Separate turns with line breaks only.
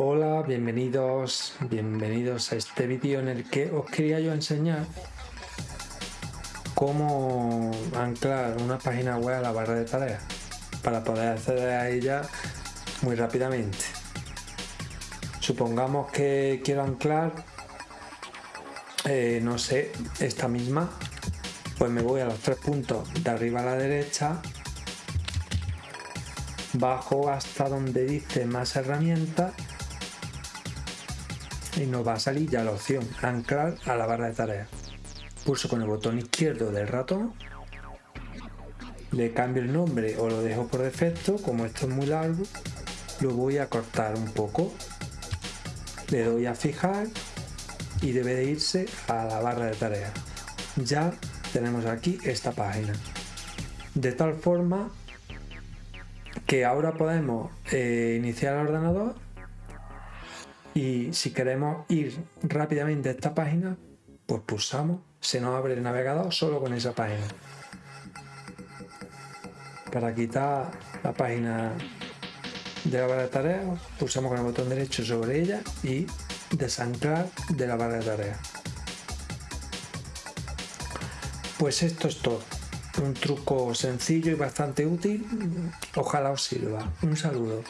Hola, bienvenidos, bienvenidos a este vídeo en el que os quería yo enseñar cómo anclar una página web a la barra de tareas para poder acceder a ella muy rápidamente. Supongamos que quiero anclar, eh, no sé, esta misma, pues me voy a los tres puntos de arriba a la derecha bajo hasta donde dice más herramientas y nos va a salir ya la opción anclar a la barra de tareas. Pulso con el botón izquierdo del ratón, le cambio el nombre o lo dejo por defecto, como esto es muy largo, lo voy a cortar un poco, le doy a fijar y debe de irse a la barra de tareas. Ya tenemos aquí esta página. De tal forma que ahora podemos eh, iniciar el ordenador y si queremos ir rápidamente a esta página, pues pulsamos, se nos abre el navegador solo con esa página. Para quitar la página de la barra de tareas, pulsamos con el botón derecho sobre ella y desanclar de la barra de tareas. Pues esto es todo. Un truco sencillo y bastante útil. Ojalá os sirva. Un saludo.